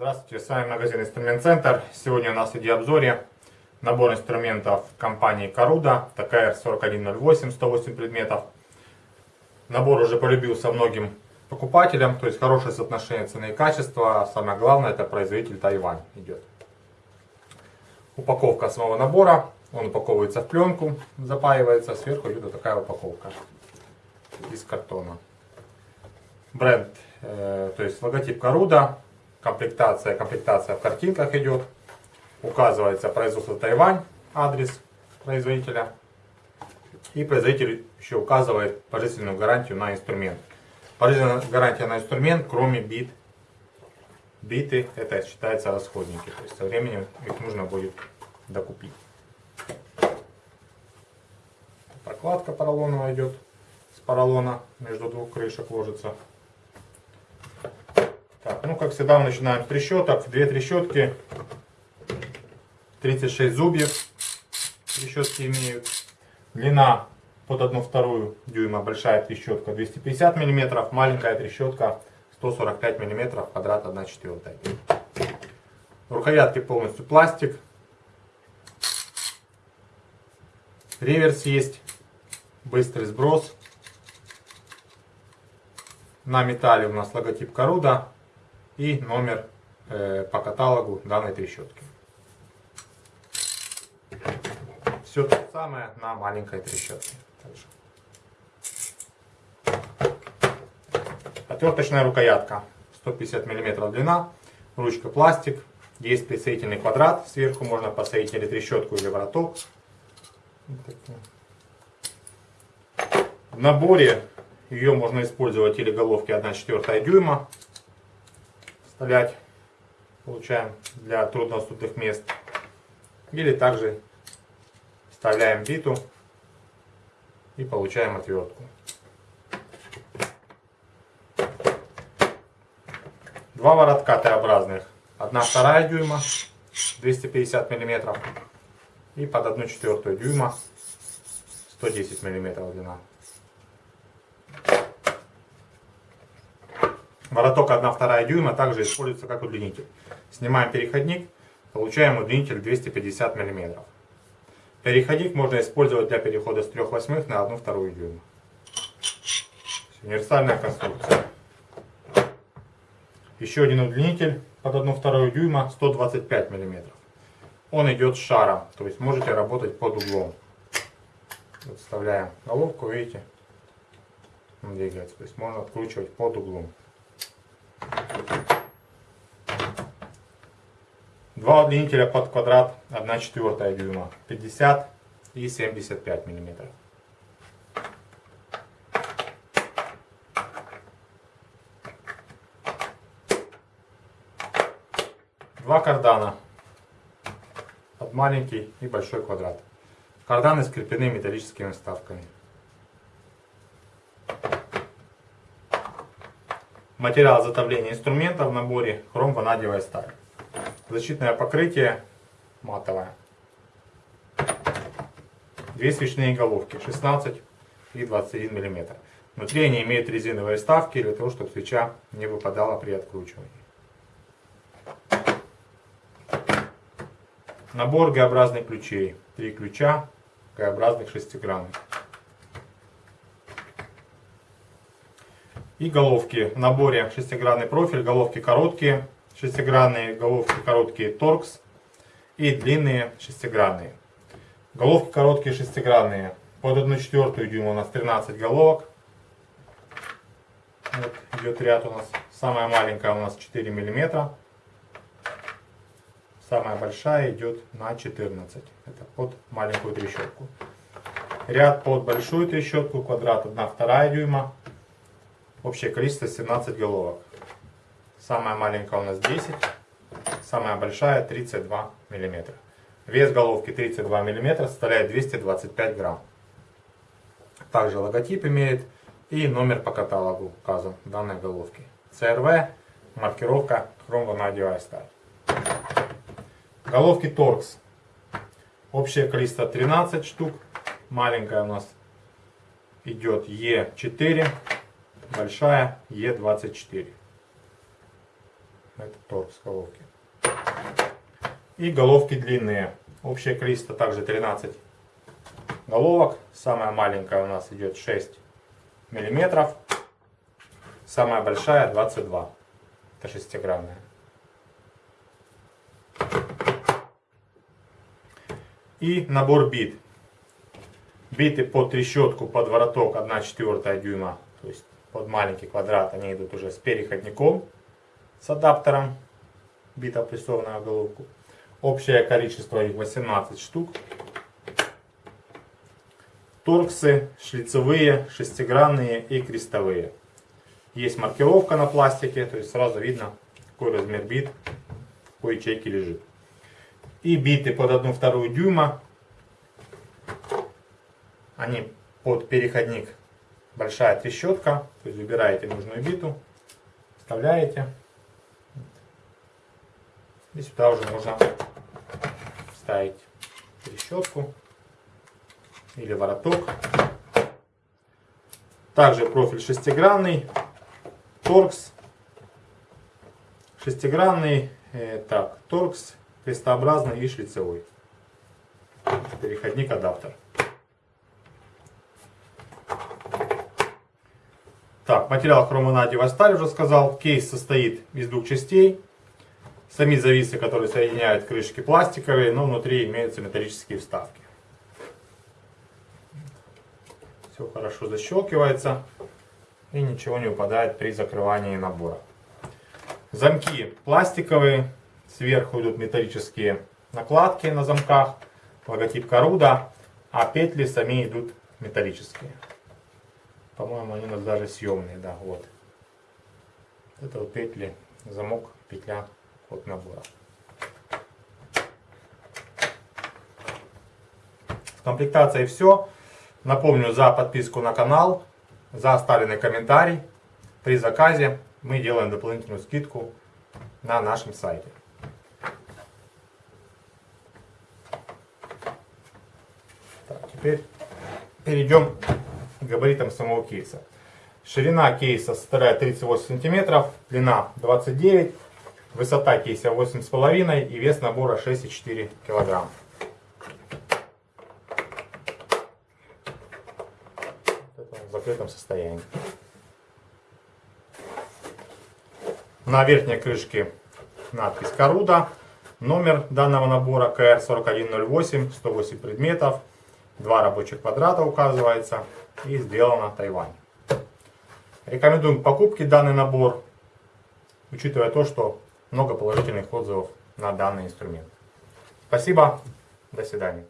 Здравствуйте, с вами магазин Инструмент Центр. Сегодня у нас в видеообзоре набор инструментов компании Каруда, ТКР 4108, 108 предметов. Набор уже полюбился многим покупателям, то есть хорошее соотношение цены и качества. Самое главное, это производитель Тайвань идет. Упаковка самого набора, он упаковывается в пленку, запаивается, сверху идет вот такая упаковка из картона. Бренд, э, то есть логотип Каруда, комплектация, комплектация в картинках идет. Указывается производство Тайвань, адрес производителя. И производитель еще указывает пожизненную гарантию на инструмент. Пожизненная гарантия на инструмент, кроме бит. Биты, это считается расходники. То есть со временем их нужно будет докупить. Прокладка поролоновая идет. С поролона между двух крышек ложится. Так, ну как всегда начинаем с трещоток. Две трещотки. 36 зубьев. Трещотки имеют. Длина под 1 вторую дюйма. Большая трещотка 250 мм. Маленькая трещотка 145 мм. Квадрат 1 четвертая. Рукоятки полностью пластик. Реверс есть. Быстрый сброс. На металле у нас логотип Каруда и номер э, по каталогу данной трещотки. Все то самое на маленькой трещотке. Отверточная рукоятка 150 мм длина, ручка пластик, есть присоединительный квадрат, сверху можно посадить или трещотку, или вороток. В наборе ее можно использовать или головки 1,4 дюйма, вставлять, получаем для труднодоступных мест. Или также вставляем биту и получаем отвертку. Два воротка Т-образных. Одна вторая дюйма, 250 миллиметров. И под одну четвертую дюйма, 110 миллиметров длина. Вороток 1-2 дюйма также используется как удлинитель. Снимаем переходник, получаем удлинитель 250 мм. Переходник можно использовать для перехода с 3 восьмых на 1-2 дюйма. Универсальная конструкция. Еще один удлинитель под 1-2 дюйма 125 мм. Он идет шаром, то есть можете работать под углом. Вставляем головку, видите, он двигается. То есть можно откручивать под углом. Два удлинителя под квадрат 1 четвертая дюйма 50 и 75 миллиметров. Два кардана под маленький и большой квадрат. Карданы скреплены металлическими вставками. Материал изготовления инструмента в наборе хром-ванадиевая сталь. Защитное покрытие матовое. Две свечные головки 16 и 21 мм. Внутри они имеют резиновые вставки для того, чтобы свеча не выпадала при откручивании. Набор Г-образных ключей. Три ключа Г-образных шестигранных. И головки в наборе шестигранный профиль, головки короткие, шестигранные головки короткие торкс и длинные шестигранные. Головки короткие шестигранные. Под 1 четвертую дюйма у нас 13 головок. Вот идет ряд у нас. Самая маленькая у нас 4 миллиметра. Самая большая идет на 14. Это под маленькую трещотку. Ряд под большую трещотку, квадрат 1,2 дюйма. Общее количество 17 головок. Самая маленькая у нас 10, самая большая 32 мм. Вес головки 32 мм составляет 225 грамм. Также логотип имеет и номер по каталогу указан данной головки. CRV, маркировка хром-ванадиевая сталь. Головки Торкс. Общее количество 13 штук. Маленькая у нас идет Е4. Большая Е24. Это торкс головки. И головки длинные. Общее количество также 13 головок. Самая маленькая у нас идет 6 миллиметров. Самая большая 22. Это шестигранная. И набор бит. Биты под трещотку, под вороток 1 четвертая дюйма. То есть под маленький квадрат они идут уже с переходником, с адаптером. Бита прессованная головку. Общее количество их 18 штук. Торксы шлицевые, шестигранные и крестовые. Есть маркировка на пластике, то есть сразу видно, какой размер бит какой ячейке лежит. И биты под 1,2 дюйма. Они под переходник большая трещотка. То есть выбираете нужную биту, вставляете. И сюда уже можно вставить трещотку или вороток. Также профиль шестигранный, торкс, шестигранный, э, так, торкс, крестообразный и шлицевой. Переходник адаптер. Так, материал хромонадевая сталь уже сказал. Кейс состоит из двух частей. Сами зависы, которые соединяют крышки пластиковые, но внутри имеются металлические вставки. Все хорошо защелкивается и ничего не упадает при закрывании набора. Замки пластиковые, сверху идут металлические накладки на замках, логотип Коруда, а петли сами идут металлические. По-моему, они у нас даже съемные, да, вот. Это вот петли, замок, петля от набора. В комплектации все. Напомню, за подписку на канал, за оставленный комментарий при заказе мы делаем дополнительную скидку на нашем сайте. Теперь перейдем к габаритам самого кейса. Ширина кейса составляет 38 сантиметров, длина 29 Высота кейса 8,5 и вес набора 6,4 кг. в закрытом состоянии. На верхней крышке надпись Коруда. Номер данного набора КР4108, 108 предметов, два рабочих квадрата указывается и сделано Тайвань. Рекомендуем к покупке данный набор, учитывая то, что много положительных отзывов на данный инструмент. Спасибо, до свидания.